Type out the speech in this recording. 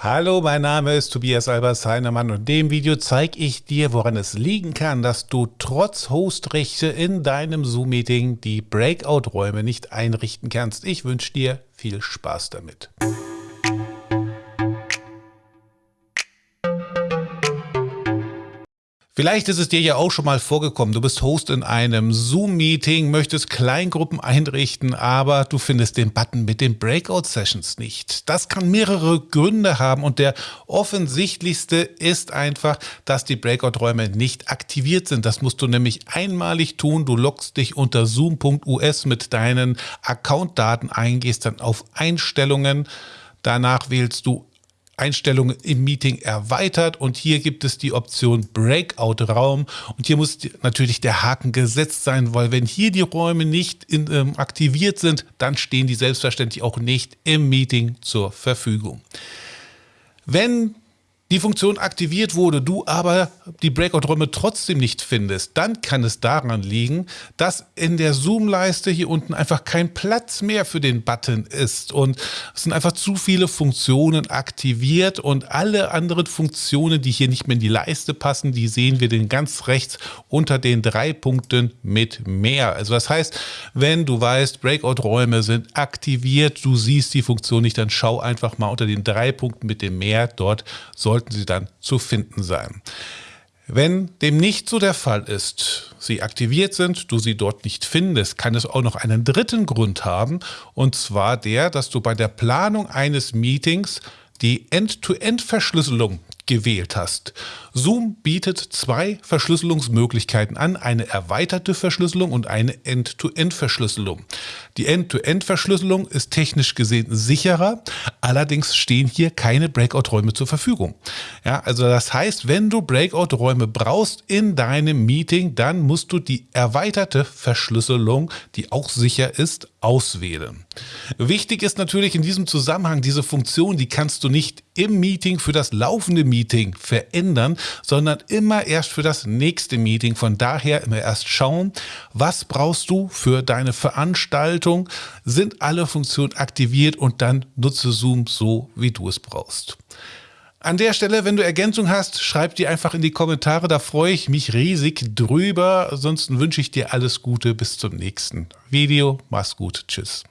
Hallo, mein Name ist Tobias Albers Heinemann und in dem Video zeige ich dir, woran es liegen kann, dass du trotz Hostrechte in deinem Zoom-Meeting die Breakout-Räume nicht einrichten kannst. Ich wünsche dir viel Spaß damit. Vielleicht ist es dir ja auch schon mal vorgekommen, du bist Host in einem Zoom-Meeting, möchtest Kleingruppen einrichten, aber du findest den Button mit den Breakout-Sessions nicht. Das kann mehrere Gründe haben und der offensichtlichste ist einfach, dass die Breakout-Räume nicht aktiviert sind. Das musst du nämlich einmalig tun. Du loggst dich unter zoom.us mit deinen Account-Daten ein, gehst dann auf Einstellungen, Danach wählst du Einstellungen im Meeting erweitert und hier gibt es die Option Breakout-Raum und hier muss natürlich der Haken gesetzt sein, weil wenn hier die Räume nicht in, ähm, aktiviert sind, dann stehen die selbstverständlich auch nicht im Meeting zur Verfügung. Wenn die Funktion aktiviert wurde, du aber die Breakout-Räume trotzdem nicht findest, dann kann es daran liegen, dass in der Zoom-Leiste hier unten einfach kein Platz mehr für den Button ist und es sind einfach zu viele Funktionen aktiviert und alle anderen Funktionen, die hier nicht mehr in die Leiste passen, die sehen wir den ganz rechts unter den drei Punkten mit mehr. Also das heißt, wenn du weißt, Breakout-Räume sind aktiviert, du siehst die Funktion nicht, dann schau einfach mal unter den drei Punkten mit dem mehr, dort soll sollten sie dann zu finden sein. Wenn dem nicht so der Fall ist, sie aktiviert sind, du sie dort nicht findest, kann es auch noch einen dritten Grund haben, und zwar der, dass du bei der Planung eines Meetings die End-to-End-Verschlüsselung gewählt hast. Zoom bietet zwei Verschlüsselungsmöglichkeiten an, eine erweiterte Verschlüsselung und eine End-to-End-Verschlüsselung. Die End-to-End-Verschlüsselung ist technisch gesehen sicherer, allerdings stehen hier keine Breakout-Räume zur Verfügung. Ja, also das heißt, wenn du Breakout-Räume brauchst in deinem Meeting, dann musst du die erweiterte Verschlüsselung, die auch sicher ist, auswählen. Wichtig ist natürlich in diesem Zusammenhang diese Funktion, die kannst du nicht im Meeting für das laufende Meeting verändern, sondern immer erst für das nächste Meeting. Von daher immer erst schauen, was brauchst du für deine Veranstaltung, sind alle Funktionen aktiviert und dann nutze Zoom so, wie du es brauchst. An der Stelle, wenn du Ergänzung hast, schreib die einfach in die Kommentare, da freue ich mich riesig drüber. Ansonsten wünsche ich dir alles Gute bis zum nächsten Video. Mach's gut, tschüss.